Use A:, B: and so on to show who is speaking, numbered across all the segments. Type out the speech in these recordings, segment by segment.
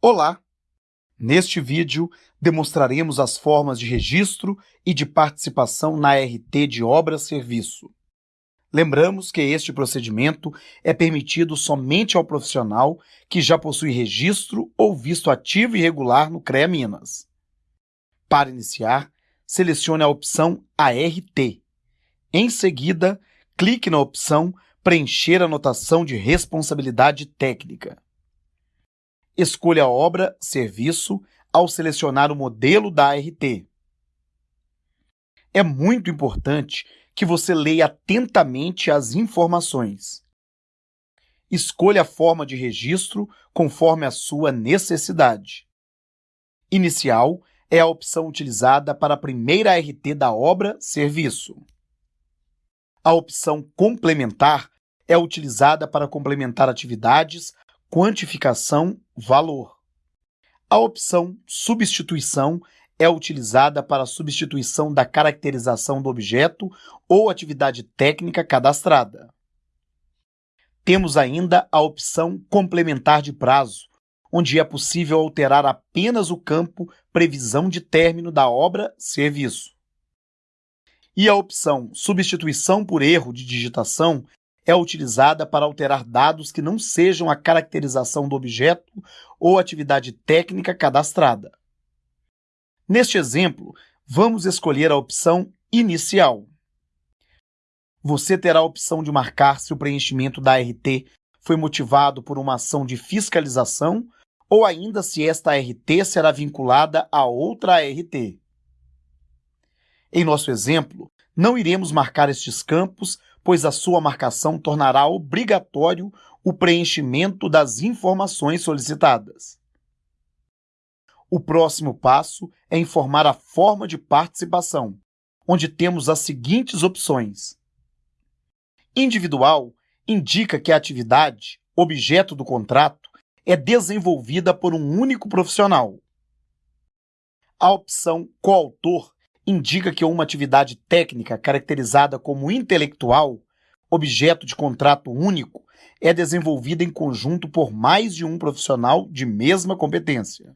A: Olá! Neste vídeo, demonstraremos as formas de registro e de participação na RT de obra-serviço. Lembramos que este procedimento é permitido somente ao profissional que já possui registro ou visto ativo e regular no CREA Minas. Para iniciar, selecione a opção ART. Em seguida, clique na opção Preencher anotação de responsabilidade técnica. Escolha a obra, serviço, ao selecionar o modelo da ART. É muito importante que você leia atentamente as informações. Escolha a forma de registro conforme a sua necessidade. Inicial é a opção utilizada para a primeira ART da obra serviço. A opção complementar é utilizada para complementar atividades, quantificação, valor. A opção substituição é utilizada para a substituição da caracterização do objeto ou atividade técnica cadastrada. Temos ainda a opção complementar de prazo, onde é possível alterar apenas o campo previsão de término da obra serviço. E a opção substituição por erro de digitação é utilizada para alterar dados que não sejam a caracterização do objeto ou atividade técnica cadastrada. Neste exemplo, vamos escolher a opção Inicial. Você terá a opção de marcar se o preenchimento da RT foi motivado por uma ação de fiscalização ou ainda se esta RT será vinculada a outra ART. Em nosso exemplo, não iremos marcar estes campos pois a sua marcação tornará obrigatório o preenchimento das informações solicitadas. O próximo passo é informar a forma de participação, onde temos as seguintes opções. Individual indica que a atividade, objeto do contrato, é desenvolvida por um único profissional. A opção coautor indica que uma atividade técnica caracterizada como intelectual, objeto de contrato único, é desenvolvida em conjunto por mais de um profissional de mesma competência.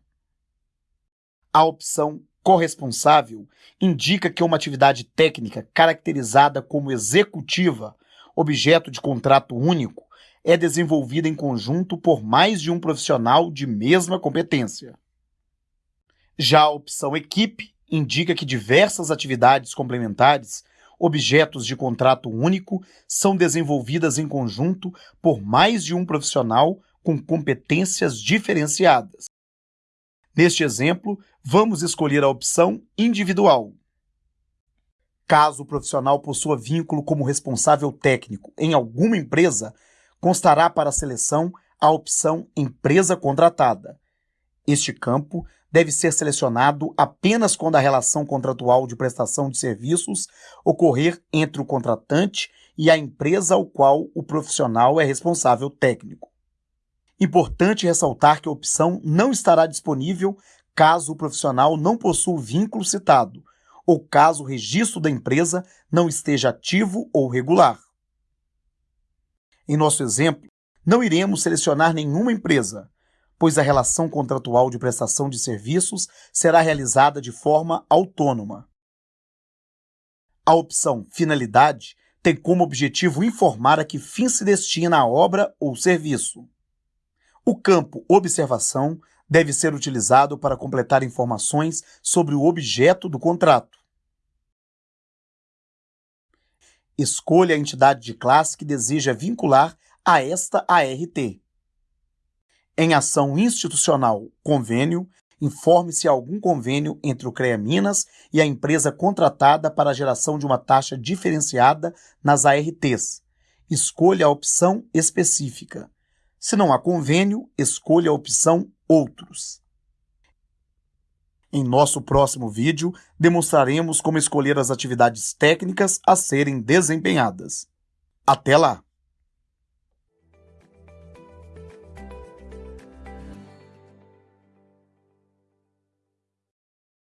A: A opção corresponsável indica que uma atividade técnica caracterizada como executiva, objeto de contrato único, é desenvolvida em conjunto por mais de um profissional de mesma competência. Já a opção equipe indica que diversas atividades complementares, objetos de contrato único, são desenvolvidas em conjunto por mais de um profissional com competências diferenciadas. Neste exemplo, vamos escolher a opção individual. Caso o profissional possua vínculo como responsável técnico em alguma empresa, constará para a seleção a opção empresa contratada. Este campo deve ser selecionado apenas quando a relação contratual de prestação de serviços ocorrer entre o contratante e a empresa ao qual o profissional é responsável técnico. Importante ressaltar que a opção não estará disponível caso o profissional não possua o vínculo citado ou caso o registro da empresa não esteja ativo ou regular. Em nosso exemplo, não iremos selecionar nenhuma empresa, pois a relação contratual de prestação de serviços será realizada de forma autônoma. A opção Finalidade tem como objetivo informar a que fim se destina a obra ou serviço. O campo Observação deve ser utilizado para completar informações sobre o objeto do contrato. Escolha a entidade de classe que deseja vincular a esta ART. Em ação institucional, convênio, informe se há algum convênio entre o CREA Minas e a empresa contratada para a geração de uma taxa diferenciada nas ARTs. Escolha a opção específica. Se não há convênio, escolha a opção Outros. Em nosso próximo vídeo, demonstraremos como escolher as atividades técnicas a serem desempenhadas. Até lá!